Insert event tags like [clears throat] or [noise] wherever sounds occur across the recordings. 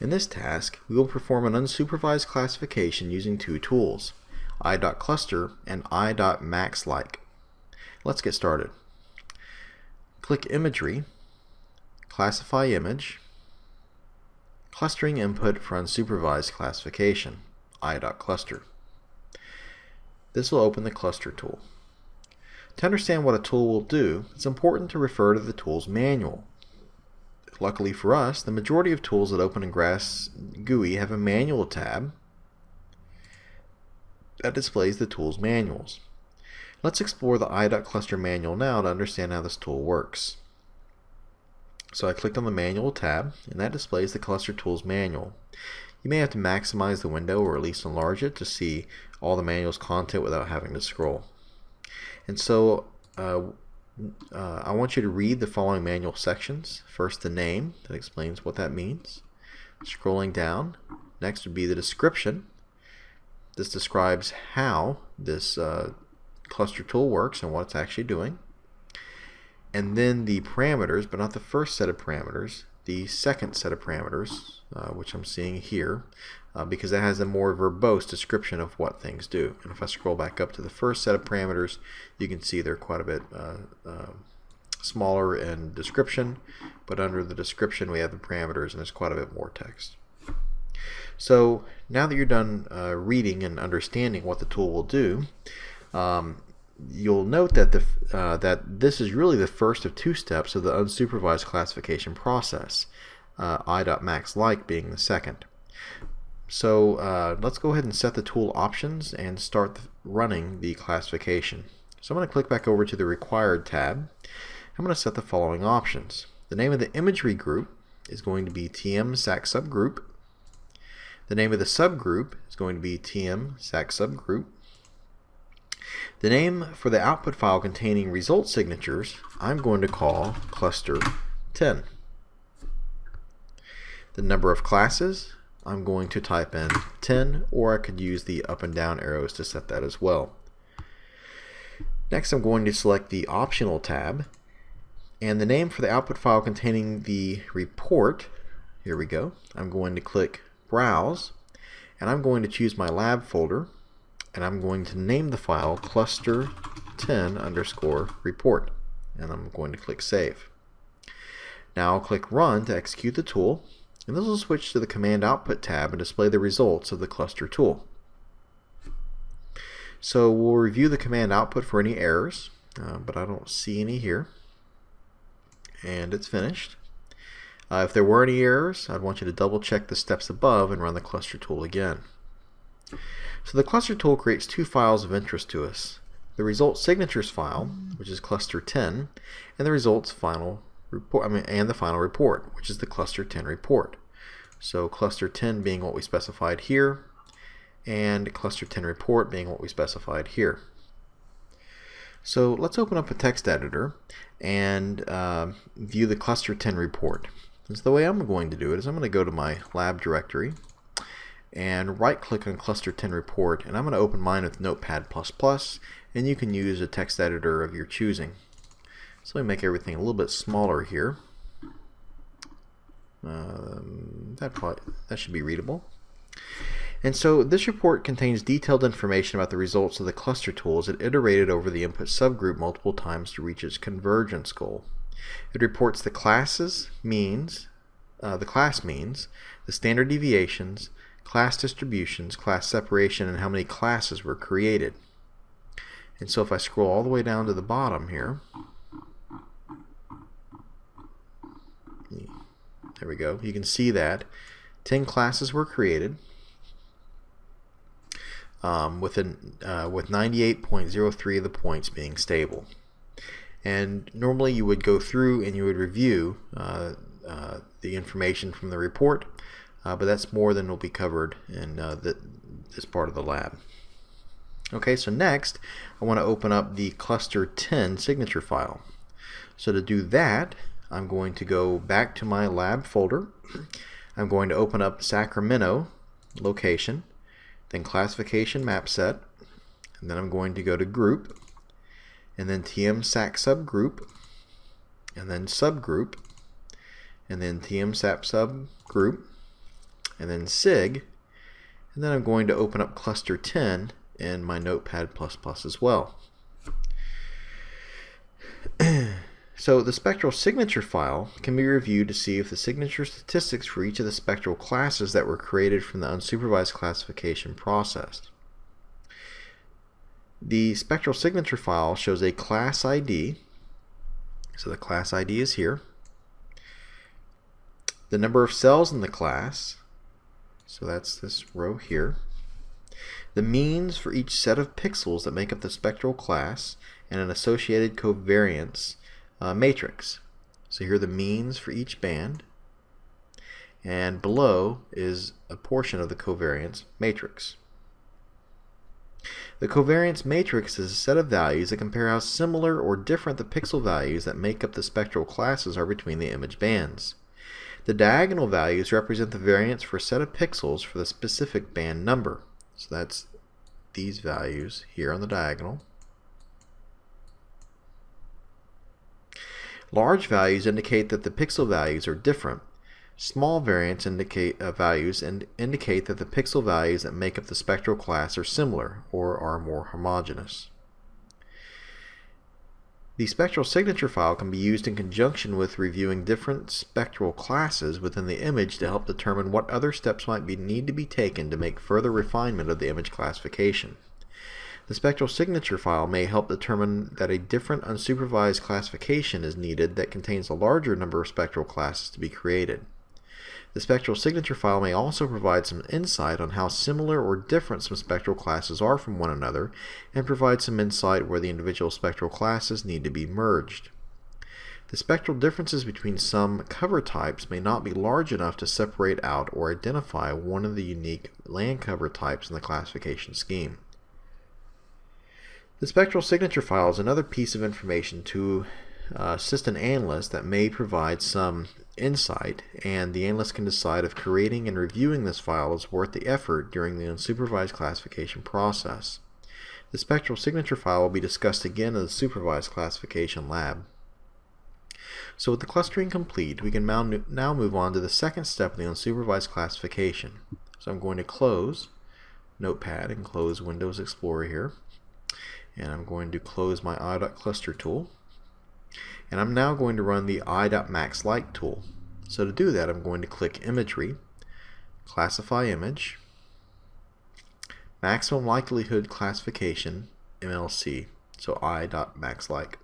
In this task, we will perform an unsupervised classification using two tools, i.cluster and i.maxlike. Let's get started. Click Imagery, Classify Image, Clustering Input for Unsupervised Classification, i.cluster. This will open the Cluster tool. To understand what a tool will do, it's important to refer to the tool's manual. Luckily for us, the majority of tools that open in GRASS GUI have a manual tab that displays the tool's manuals. Let's explore the i.cluster manual now to understand how this tool works. So I clicked on the manual tab and that displays the cluster tools manual. You may have to maximize the window or at least enlarge it to see all the manual's content without having to scroll. And so uh, uh, I want you to read the following manual sections. First, the name that explains what that means. Scrolling down, next would be the description. This describes how this uh, cluster tool works and what it's actually doing. And then the parameters, but not the first set of parameters, the second set of parameters, uh, which I'm seeing here, uh, because it has a more verbose description of what things do. And if I scroll back up to the first set of parameters, you can see they're quite a bit uh, uh, smaller in description, but under the description we have the parameters and there's quite a bit more text. So now that you're done uh, reading and understanding what the tool will do, um, you'll note that the uh, that this is really the first of two steps of the unsupervised classification process, uh, i.maxlike being the second. So uh, let's go ahead and set the tool options and start running the classification. So I'm going to click back over to the required tab. I'm going to set the following options. The name of the imagery group is going to be TM SAC subgroup. The name of the subgroup is going to be TM SAC subgroup. The name for the output file containing result signatures I'm going to call cluster 10. The number of classes I'm going to type in 10 or I could use the up and down arrows to set that as well. Next I'm going to select the optional tab and the name for the output file containing the report here we go I'm going to click browse and I'm going to choose my lab folder and I'm going to name the file cluster 10 underscore report and I'm going to click save. Now I'll click run to execute the tool and this will switch to the command output tab and display the results of the cluster tool. So we'll review the command output for any errors, uh, but I don't see any here. And it's finished. Uh, if there were any errors, I'd want you to double check the steps above and run the cluster tool again. So the cluster tool creates two files of interest to us. The result signatures file, which is cluster 10, and the results final report, I mean, and the final report, which is the cluster 10 report. So cluster 10 being what we specified here, and cluster 10 report being what we specified here. So let's open up a text editor and uh, view the cluster 10 report. So the way I'm going to do it is I'm going to go to my lab directory and right click on cluster 10 report and I'm going to open mine with notepad++ and you can use a text editor of your choosing. So me make everything a little bit smaller here. Um, that, probably, that should be readable. And so this report contains detailed information about the results of the cluster tools it iterated over the input subgroup multiple times to reach its convergence goal. It reports the classes, means, uh, the class means, the standard deviations, class distributions, class separation, and how many classes were created. And so if I scroll all the way down to the bottom here, There we go. You can see that 10 classes were created um, with, an, uh, with 98.03 of the points being stable. And normally you would go through and you would review uh, uh, the information from the report, uh, but that's more than will be covered in uh, the, this part of the lab. Okay, so next I want to open up the cluster 10 signature file. So to do that, I'm going to go back to my lab folder. I'm going to open up Sacramento location, then classification map set, and then I'm going to go to group, and then TM SAC subgroup, and then subgroup, and then TM SAC subgroup, and then SIG, and then I'm going to open up cluster 10 in my Notepad++ as well. [clears throat] so the spectral signature file can be reviewed to see if the signature statistics for each of the spectral classes that were created from the unsupervised classification process. The spectral signature file shows a class ID. So the class ID is here. The number of cells in the class. So that's this row here. The means for each set of pixels that make up the spectral class and an associated covariance uh, matrix. So here are the means for each band. And below is a portion of the covariance matrix. The covariance matrix is a set of values that compare how similar or different the pixel values that make up the spectral classes are between the image bands. The diagonal values represent the variance for a set of pixels for the specific band number. So that's these values here on the diagonal. Large values indicate that the pixel values are different Small variance indicate uh, values and indicate that the pixel values that make up the spectral class are similar or are more homogeneous. The spectral signature file can be used in conjunction with reviewing different spectral classes within the image to help determine what other steps might be, need to be taken to make further refinement of the image classification. The spectral signature file may help determine that a different unsupervised classification is needed that contains a larger number of spectral classes to be created. The spectral signature file may also provide some insight on how similar or different some spectral classes are from one another and provide some insight where the individual spectral classes need to be merged. The spectral differences between some cover types may not be large enough to separate out or identify one of the unique land cover types in the classification scheme. The spectral signature file is another piece of information to uh, assist an analyst that may provide some insight, and the analyst can decide if creating and reviewing this file is worth the effort during the unsupervised classification process. The spectral signature file will be discussed again in the supervised classification lab. So with the clustering complete, we can now move on to the second step of the unsupervised classification. So I'm going to close Notepad and close Windows Explorer here. And I'm going to close my i.cluster tool. And I'm now going to run the i.maxlike tool. So to do that, I'm going to click Imagery, Classify Image, Maximum Likelihood Classification, MLC, so i.maxlike.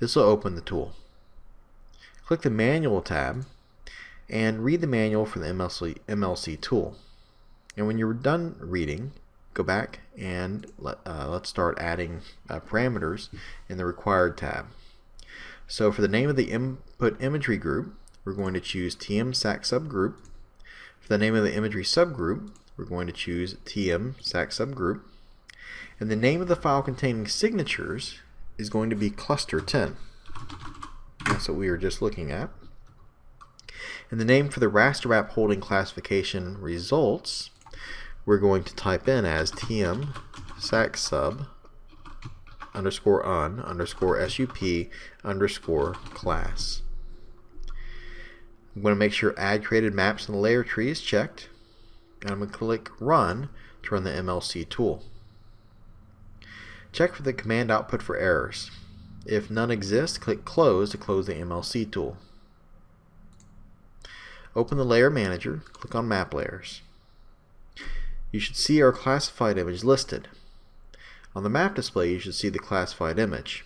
This will open the tool. Click the Manual tab and read the manual for the MLC, MLC tool. And when you're done reading, go back and let, uh, let's start adding uh, parameters in the required tab. So for the name of the input imagery group, we're going to choose TM SAC subgroup. For the name of the imagery subgroup, we're going to choose TM SAC subgroup. And the name of the file containing signatures is going to be cluster 10. That's what we were just looking at. And the name for the raster map holding classification results we're going to type in as tm sac sub underscore un underscore sup underscore class. I'm going to make sure add created maps in the layer tree is checked and I'm going to click run to run the MLC tool. Check for the command output for errors. If none exist, click close to close the MLC tool. Open the layer manager, click on map layers you should see our classified image listed. On the map display, you should see the classified image.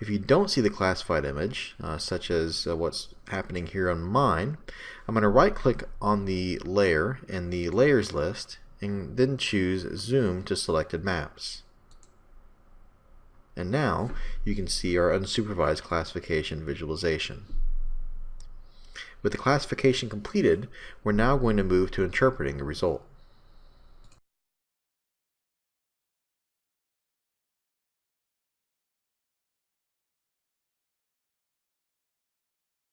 If you don't see the classified image, uh, such as uh, what's happening here on mine, I'm going to right click on the layer in the layers list and then choose zoom to selected maps. And now you can see our unsupervised classification visualization. With the classification completed, we're now going to move to interpreting the result.